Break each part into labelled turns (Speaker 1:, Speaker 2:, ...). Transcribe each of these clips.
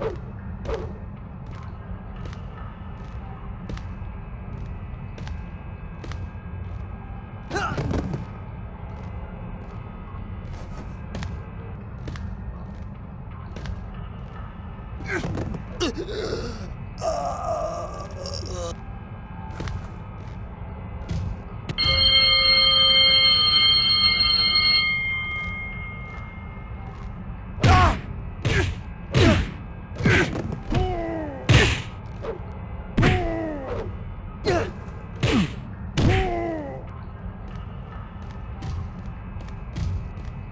Speaker 1: you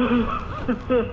Speaker 1: Oh!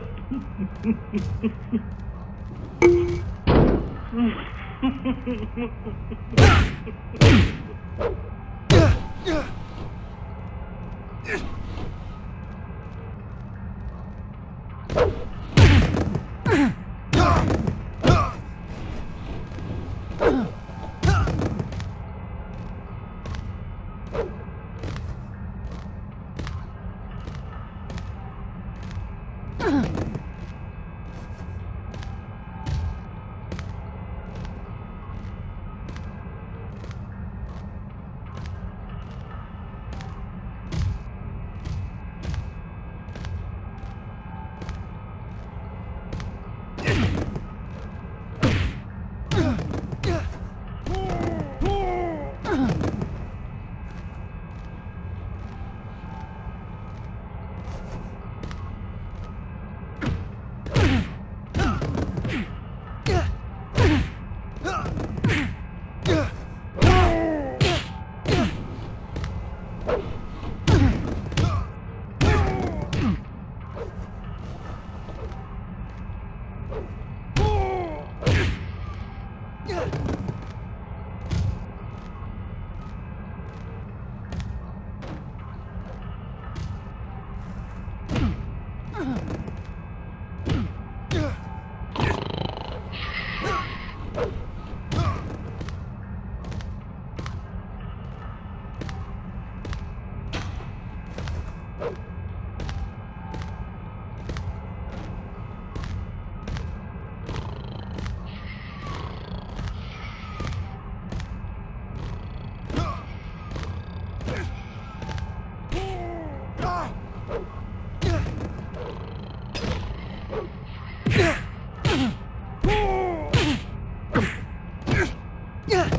Speaker 1: Yeah.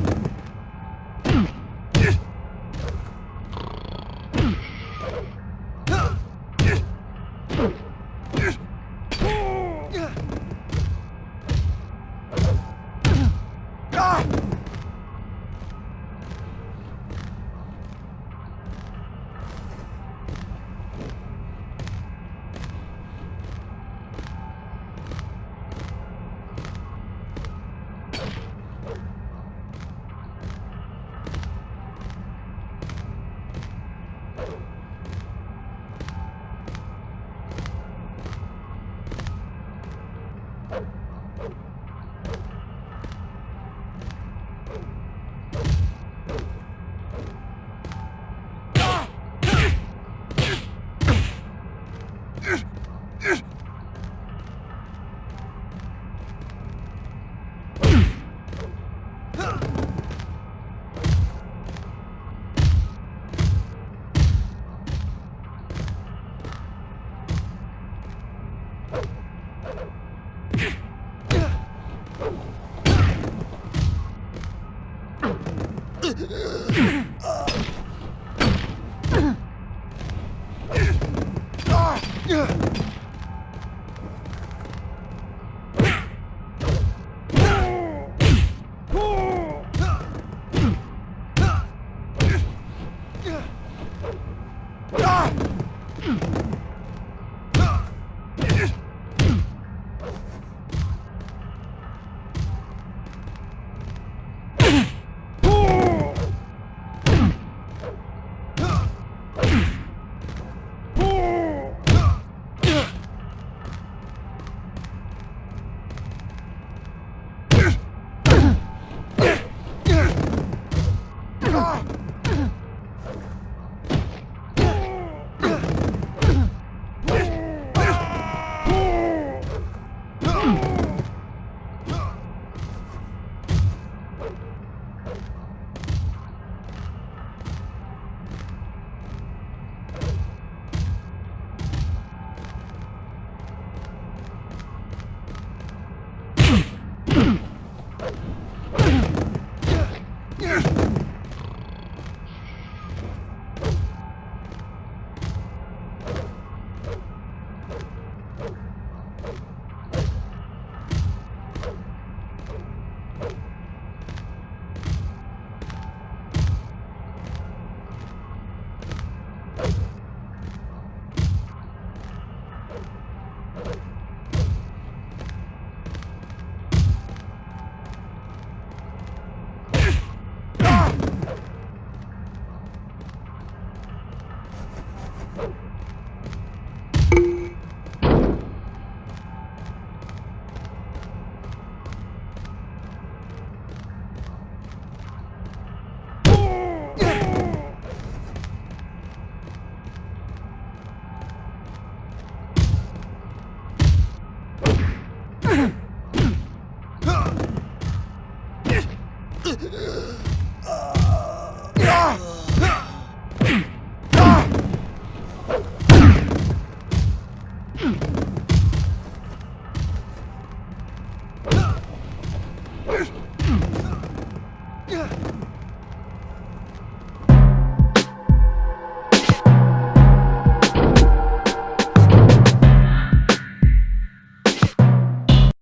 Speaker 1: Huh! him!